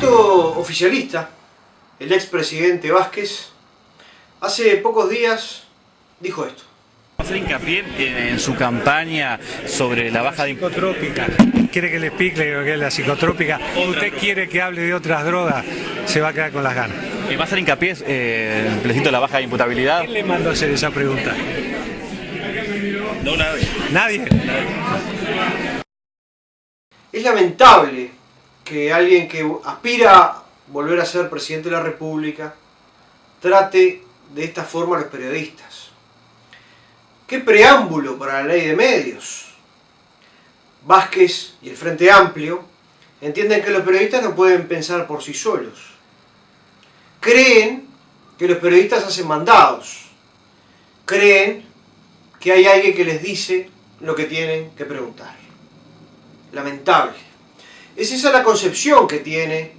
candidato oficialista, el expresidente Vázquez, hace pocos días dijo esto. ¿Va a hacer hincapié en, en su campaña sobre la baja de psicotrópica. ¿Quiere que le explique lo que es la psicotrópica? ¿O usted quiere que hable de otras drogas? Se va a quedar con las ganas. Eh, ¿Va a hacer hincapié eh, de la baja de imputabilidad? ¿Quién le mandó a hacer esa pregunta? No, nadie. ¿Nadie? Es lamentable que alguien que aspira a volver a ser presidente de la República trate de esta forma a los periodistas. ¿Qué preámbulo para la ley de medios? Vázquez y el Frente Amplio entienden que los periodistas no pueden pensar por sí solos. Creen que los periodistas hacen mandados. Creen que hay alguien que les dice lo que tienen que preguntar. Lamentable. Es esa la concepción que tiene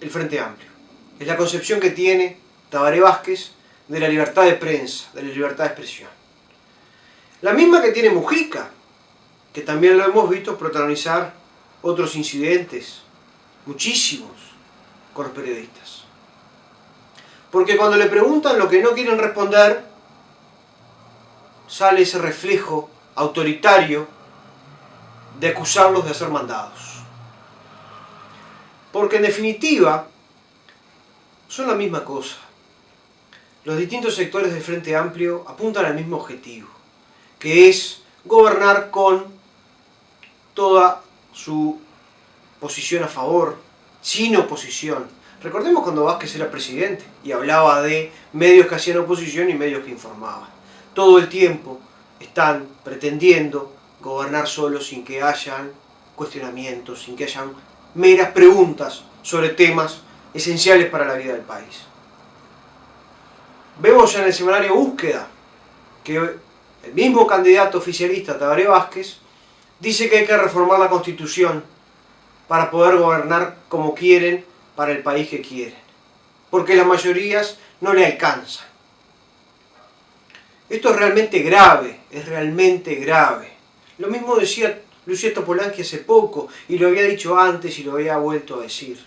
el Frente Amplio. Es la concepción que tiene Tabaré Vázquez de la libertad de prensa, de la libertad de expresión. La misma que tiene Mujica, que también lo hemos visto protagonizar otros incidentes, muchísimos, con los periodistas. Porque cuando le preguntan lo que no quieren responder, sale ese reflejo autoritario de acusarlos de hacer mandados. Porque en definitiva, son la misma cosa. Los distintos sectores del Frente Amplio apuntan al mismo objetivo, que es gobernar con toda su posición a favor, sin oposición. Recordemos cuando Vázquez era presidente y hablaba de medios que hacían oposición y medios que informaban. Todo el tiempo están pretendiendo gobernar solo sin que hayan cuestionamientos, sin que hayan meras preguntas sobre temas esenciales para la vida del país. Vemos en el semanario Búsqueda que el mismo candidato oficialista, Tabaré Vázquez, dice que hay que reformar la Constitución para poder gobernar como quieren para el país que quieren. Porque las mayorías no le alcanzan. Esto es realmente grave, es realmente grave. Lo mismo decía Luciano Polanqui hace poco, y lo había dicho antes y lo había vuelto a decir.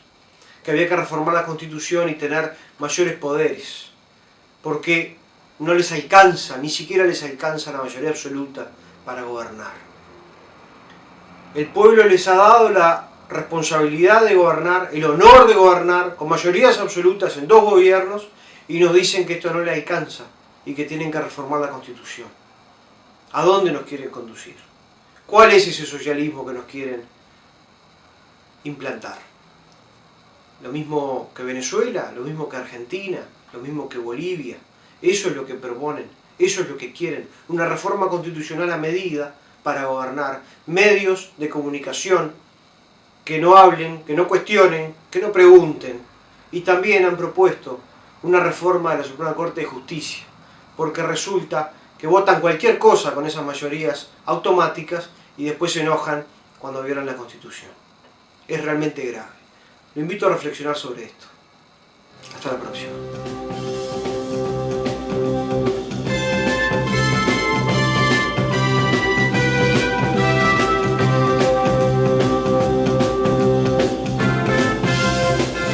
Que había que reformar la Constitución y tener mayores poderes. Porque no les alcanza, ni siquiera les alcanza la mayoría absoluta para gobernar. El pueblo les ha dado la responsabilidad de gobernar, el honor de gobernar, con mayorías absolutas en dos gobiernos, y nos dicen que esto no le alcanza y que tienen que reformar la Constitución. ¿A dónde nos quieren conducir? ¿Cuál es ese socialismo que nos quieren implantar? Lo mismo que Venezuela, lo mismo que Argentina, lo mismo que Bolivia. Eso es lo que proponen, eso es lo que quieren. Una reforma constitucional a medida para gobernar. Medios de comunicación que no hablen, que no cuestionen, que no pregunten. Y también han propuesto una reforma de la Suprema Corte de Justicia, porque resulta que votan cualquier cosa con esas mayorías automáticas y después se enojan cuando violan la Constitución. Es realmente grave. Lo invito a reflexionar sobre esto. Hasta la próxima.